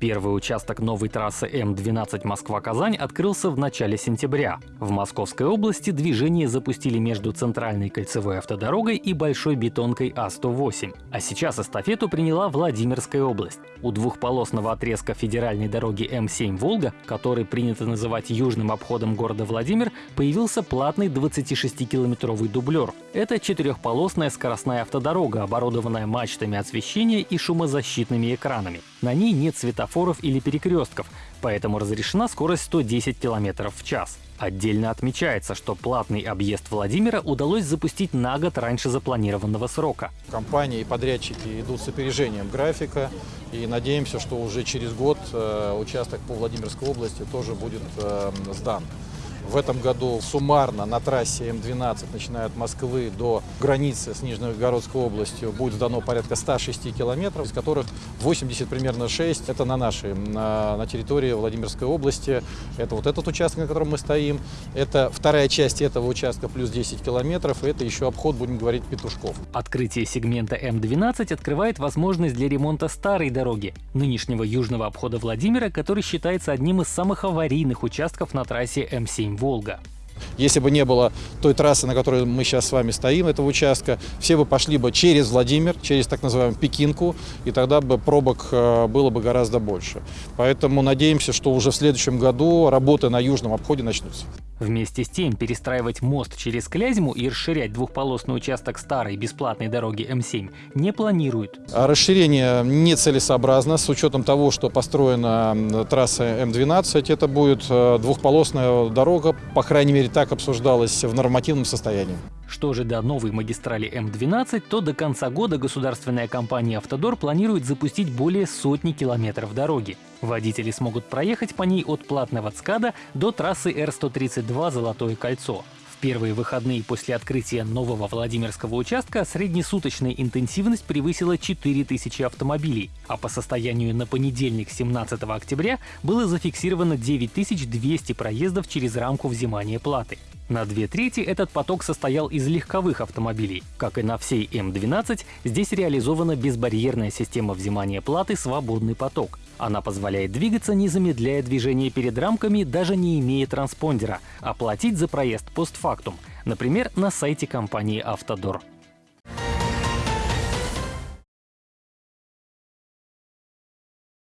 Первый участок новой трассы М12 Москва-Казань открылся в начале сентября. В Московской области движение запустили между центральной кольцевой автодорогой и большой бетонкой А108. А сейчас эстафету приняла Владимирская область. У двухполосного отрезка федеральной дороги М7 «Волга», который принято называть южным обходом города Владимир, появился платный 26-километровый дублер. Это четырехполосная скоростная автодорога, оборудованная мачтами освещения и шумозащитными экранами. На ней нет светофоров или перекрестков, поэтому разрешена скорость 110 км в час. Отдельно отмечается, что платный объезд Владимира удалось запустить на год раньше запланированного срока. Компании и подрядчики идут с опережением графика и надеемся, что уже через год э, участок по Владимирской области тоже будет э, сдан. В этом году суммарно на трассе М12, начиная от Москвы до границы с Нижнегородской областью, будет сдано порядка 106 километров, из которых 80 примерно 6 это на нашей, на, на территории Владимирской области. Это вот этот участок, на котором мы стоим. Это вторая часть этого участка плюс 10 километров. И это еще обход, будем говорить, Петушков. Открытие сегмента М12 открывает возможность для ремонта старой дороги, нынешнего южного обхода Владимира, который считается одним из самых аварийных участков на трассе М7 Волга. Если бы не было той трассы, на которой мы сейчас с вами стоим, этого участка, все бы пошли бы через Владимир, через так называемую Пекинку, и тогда бы пробок э, было бы гораздо больше. Поэтому надеемся, что уже в следующем году работы на южном обходе начнутся. Вместе с тем, перестраивать мост через Клязьму и расширять двухполосный участок старой бесплатной дороги М7 не планируют. А расширение нецелесообразно с учетом того, что построена трасса М12. Это будет э, двухполосная дорога, по крайней мере так обсуждалось в нормативном состоянии. Что же до новой магистрали М12, то до конца года государственная компания «Автодор» планирует запустить более сотни километров дороги. Водители смогут проехать по ней от платного ЦКАДа до трассы Р-132 «Золотое кольцо». Первые выходные после открытия нового Владимирского участка среднесуточная интенсивность превысила 4000 автомобилей, а по состоянию на понедельник 17 октября было зафиксировано 9200 проездов через рамку взимания платы. На две трети этот поток состоял из легковых автомобилей. Как и на всей М12, здесь реализована безбарьерная система взимания платы «Свободный поток». Она позволяет двигаться, не замедляя движение перед рамками, даже не имея транспондера, а за проезд постфактум, например, на сайте компании «Автодор».